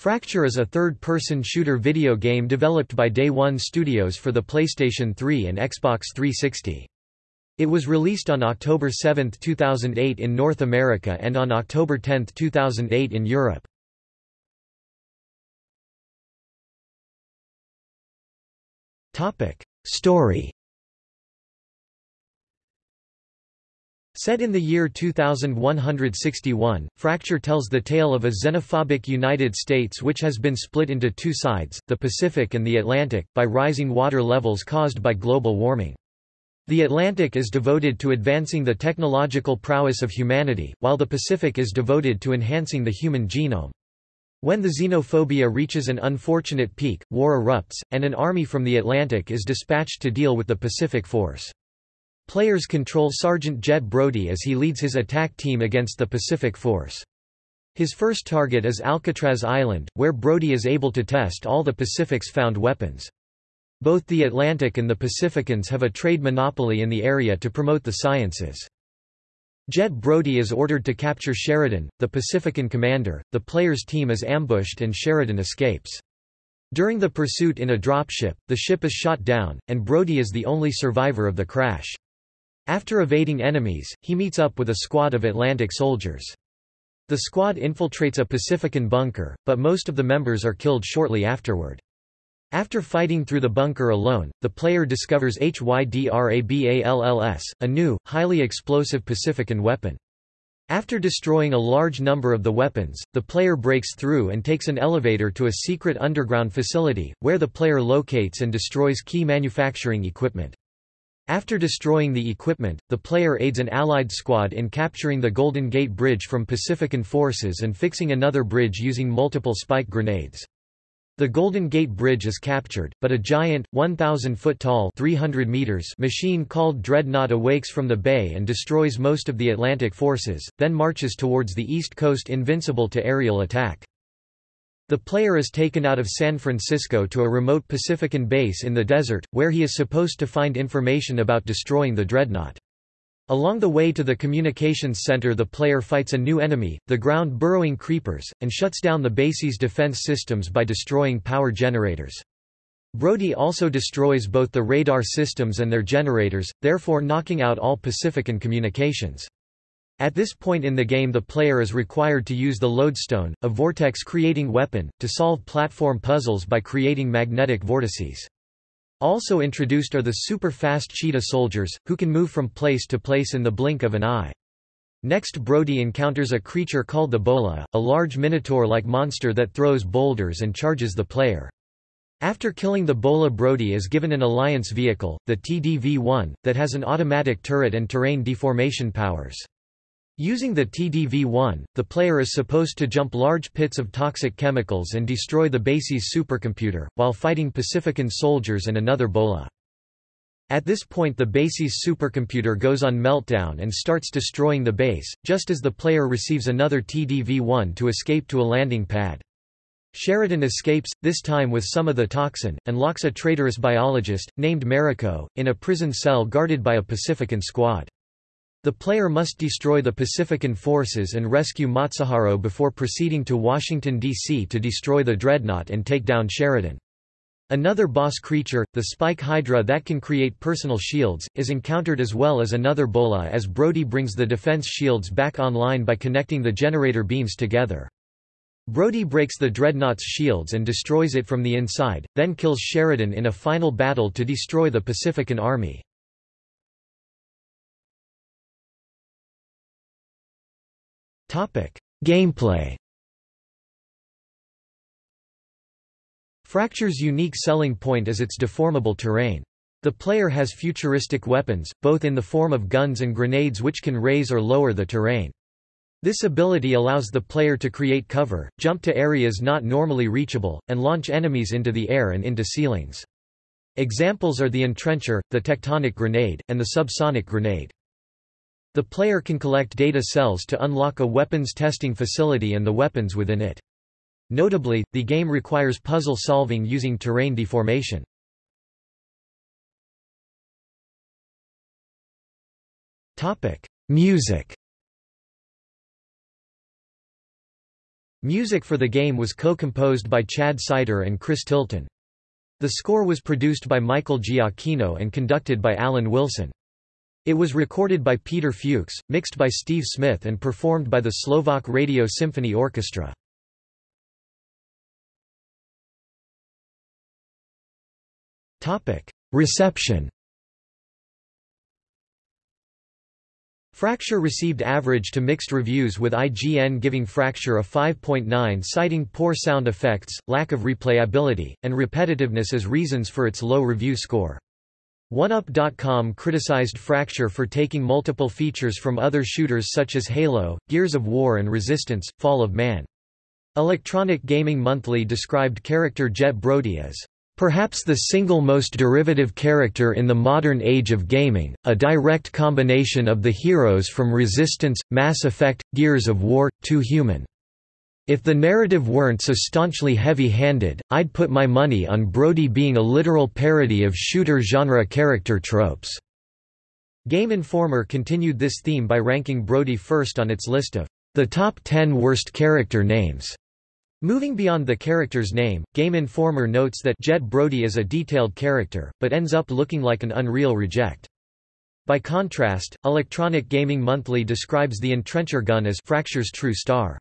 Fracture is a third-person shooter video game developed by Day One Studios for the PlayStation 3 and Xbox 360. It was released on October 7, 2008 in North America and on October 10, 2008 in Europe. Story Set in the year 2161, Fracture tells the tale of a xenophobic United States which has been split into two sides, the Pacific and the Atlantic, by rising water levels caused by global warming. The Atlantic is devoted to advancing the technological prowess of humanity, while the Pacific is devoted to enhancing the human genome. When the xenophobia reaches an unfortunate peak, war erupts, and an army from the Atlantic is dispatched to deal with the Pacific force. Players control Sergeant Jet Brody as he leads his attack team against the Pacific Force. His first target is Alcatraz Island, where Brody is able to test all the Pacific's found weapons. Both the Atlantic and the Pacificans have a trade monopoly in the area to promote the sciences. Jet Brody is ordered to capture Sheridan, the Pacifican commander, the player's team is ambushed and Sheridan escapes. During the pursuit in a dropship, the ship is shot down, and Brody is the only survivor of the crash. After evading enemies, he meets up with a squad of Atlantic soldiers. The squad infiltrates a Pacifican bunker, but most of the members are killed shortly afterward. After fighting through the bunker alone, the player discovers HYDRABALLS, a new, highly explosive Pacifican weapon. After destroying a large number of the weapons, the player breaks through and takes an elevator to a secret underground facility, where the player locates and destroys key manufacturing equipment. After destroying the equipment, the player aids an Allied squad in capturing the Golden Gate Bridge from Pacifican forces and fixing another bridge using multiple spike grenades. The Golden Gate Bridge is captured, but a giant, 1,000-foot-tall 300 meters machine called Dreadnought awakes from the bay and destroys most of the Atlantic forces, then marches towards the east coast invincible to aerial attack. The player is taken out of San Francisco to a remote Pacifican base in the desert, where he is supposed to find information about destroying the dreadnought. Along the way to the communications center the player fights a new enemy, the ground-burrowing creepers, and shuts down the base's defense systems by destroying power generators. Brody also destroys both the radar systems and their generators, therefore knocking out all Pacifican communications. At this point in the game the player is required to use the lodestone, a vortex-creating weapon, to solve platform puzzles by creating magnetic vortices. Also introduced are the super-fast cheetah soldiers, who can move from place to place in the blink of an eye. Next Brody encounters a creature called the Bola, a large minotaur-like monster that throws boulders and charges the player. After killing the Bola Brody is given an Alliance vehicle, the TDV-1, that has an automatic turret and terrain deformation powers. Using the TDV-1, the player is supposed to jump large pits of toxic chemicals and destroy the base's supercomputer, while fighting Pacifican soldiers and another Bola. At this point the base's supercomputer goes on meltdown and starts destroying the base, just as the player receives another TDV-1 to escape to a landing pad. Sheridan escapes, this time with some of the toxin, and locks a traitorous biologist, named Mariko, in a prison cell guarded by a Pacifican squad. The player must destroy the Pacifican forces and rescue Matsuharo before proceeding to Washington, D.C. to destroy the Dreadnought and take down Sheridan. Another boss creature, the Spike Hydra that can create personal shields, is encountered as well as another Bola as Brody brings the defense shields back online by connecting the generator beams together. Brody breaks the Dreadnought's shields and destroys it from the inside, then kills Sheridan in a final battle to destroy the Pacifican army. Topic: Gameplay. Fracture's unique selling point is its deformable terrain. The player has futuristic weapons, both in the form of guns and grenades which can raise or lower the terrain. This ability allows the player to create cover, jump to areas not normally reachable, and launch enemies into the air and into ceilings. Examples are the entrencher, the tectonic grenade, and the subsonic grenade. The player can collect data cells to unlock a weapons testing facility and the weapons within it. Notably, the game requires puzzle solving using terrain deformation. Music Music for the game was co-composed by Chad Seiter and Chris Tilton. The score was produced by Michael Giacchino and conducted by Alan Wilson. It was recorded by Peter Fuchs, mixed by Steve Smith and performed by the Slovak Radio Symphony Orchestra. Reception Fracture received average to mixed reviews with IGN giving Fracture a 5.9 citing poor sound effects, lack of replayability, and repetitiveness as reasons for its low review score. 1UP.com criticized Fracture for taking multiple features from other shooters such as Halo, Gears of War and Resistance, Fall of Man. Electronic Gaming Monthly described character Jet Brody as Perhaps the single most derivative character in the modern age of gaming, a direct combination of the heroes from Resistance, Mass Effect, Gears of War, Too Human. If the narrative weren't so staunchly heavy-handed, I'd put my money on Brody being a literal parody of shooter genre character tropes. Game Informer continued this theme by ranking Brody first on its list of the top 10 worst character names. Moving beyond the character's name, Game Informer notes that Jet Brody is a detailed character, but ends up looking like an Unreal reject. By contrast, Electronic Gaming Monthly describes the Entrencher gun as Fracture's true star.